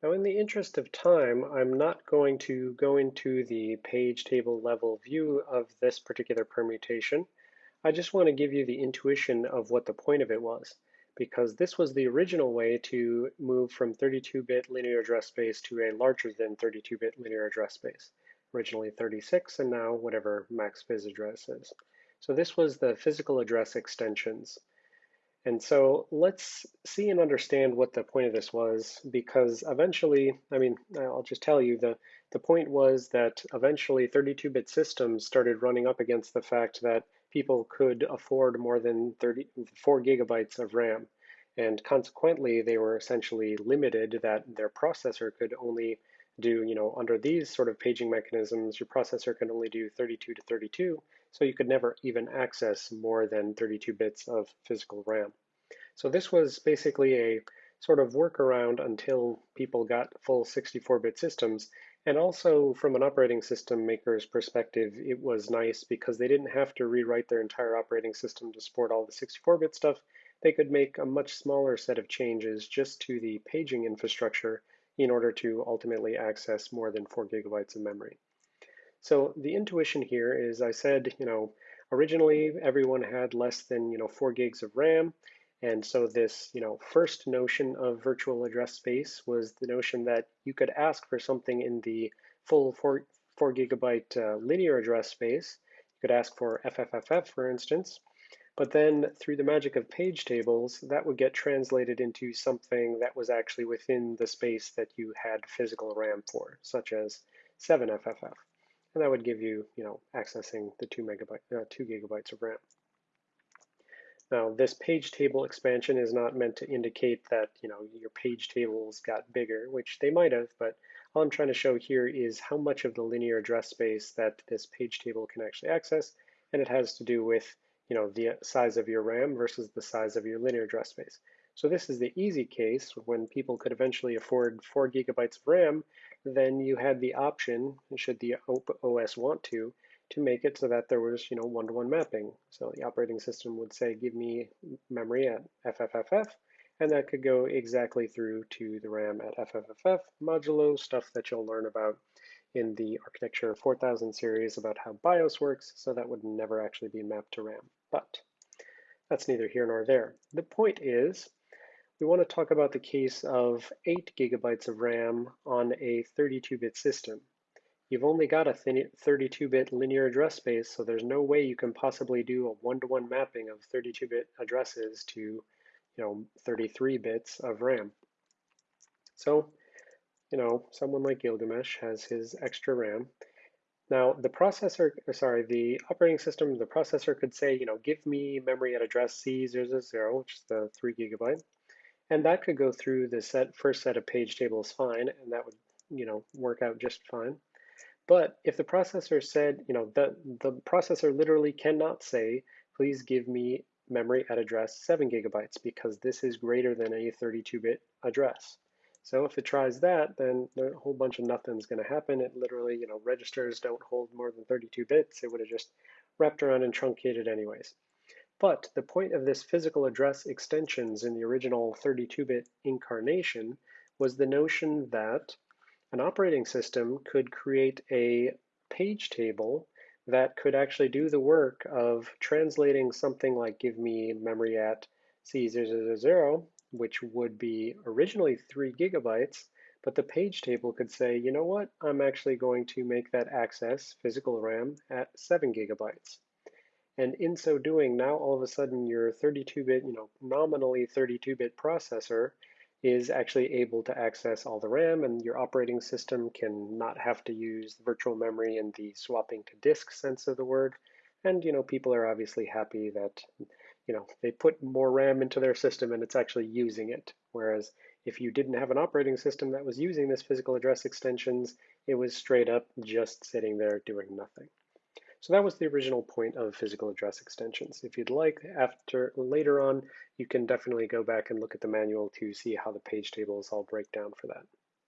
Now, in the interest of time, I'm not going to go into the page table level view of this particular permutation. I just want to give you the intuition of what the point of it was, because this was the original way to move from 32-bit linear address space to a larger than 32-bit linear address space, originally 36 and now whatever max phys address is. So this was the physical address extensions. And so let's see and understand what the point of this was, because eventually, I mean, I'll just tell you, the, the point was that eventually 32-bit systems started running up against the fact that people could afford more than 34 gigabytes of RAM. And consequently, they were essentially limited that their processor could only do, you know, under these sort of paging mechanisms, your processor can only do 32 to 32, so you could never even access more than 32 bits of physical RAM. So this was basically a sort of workaround until people got full 64-bit systems. And also from an operating system maker's perspective, it was nice because they didn't have to rewrite their entire operating system to support all the 64-bit stuff. They could make a much smaller set of changes just to the paging infrastructure in order to ultimately access more than four gigabytes of memory. So the intuition here is I said, you know, originally everyone had less than, you know, four gigs of RAM. And so this, you know, first notion of virtual address space was the notion that you could ask for something in the full four, four gigabyte uh, linear address space. You could ask for FFFF, for instance. But then through the magic of page tables, that would get translated into something that was actually within the space that you had physical RAM for, such as 7FFF and that would give you, you know, accessing the two megabyte, uh, two gigabytes of RAM. Now, this page table expansion is not meant to indicate that, you know, your page tables got bigger, which they might have, but all I'm trying to show here is how much of the linear address space that this page table can actually access, and it has to do with, you know, the size of your RAM versus the size of your linear address space. So this is the easy case when people could eventually afford four gigabytes of RAM, then you had the option, should the OS want to, to make it so that there was, you know, one-to-one -one mapping. So the operating system would say, give me memory at FFFF, and that could go exactly through to the RAM at FFFF, modulo stuff that you'll learn about in the Architecture 4000 series about how BIOS works, so that would never actually be mapped to RAM. But that's neither here nor there. The point is, we want to talk about the case of 8 gigabytes of RAM on a 32-bit system. You've only got a 32-bit linear address space, so there's no way you can possibly do a one-to-one -one mapping of 32-bit addresses to, you know, 33 bits of RAM. So, you know, someone like Gilgamesh has his extra RAM. Now, the processor, sorry, the operating system, the processor could say, you know, give me memory at address C000, which is the 3 gigabyte. And that could go through the set, first set of page tables fine, and that would you know, work out just fine. But if the processor said, you know, the, the processor literally cannot say, please give me memory at address 7 gigabytes because this is greater than a 32-bit address. So if it tries that, then a whole bunch of nothing's going to happen. It literally, you know, registers don't hold more than 32 bits. It would have just wrapped around and truncated anyways. But the point of this physical address extensions in the original 32-bit incarnation was the notion that an operating system could create a page table that could actually do the work of translating something like give me memory at C000, which would be originally three gigabytes, but the page table could say, you know what, I'm actually going to make that access physical RAM at seven gigabytes. And in so doing, now all of a sudden your 32-bit, you know, nominally 32-bit processor is actually able to access all the RAM and your operating system can not have to use virtual memory in the swapping to disk sense of the word. And, you know, people are obviously happy that, you know, they put more RAM into their system and it's actually using it. Whereas if you didn't have an operating system that was using this physical address extensions, it was straight up just sitting there doing nothing. So that was the original point of physical address extensions. If you'd like, after later on, you can definitely go back and look at the manual to see how the page tables all break down for that.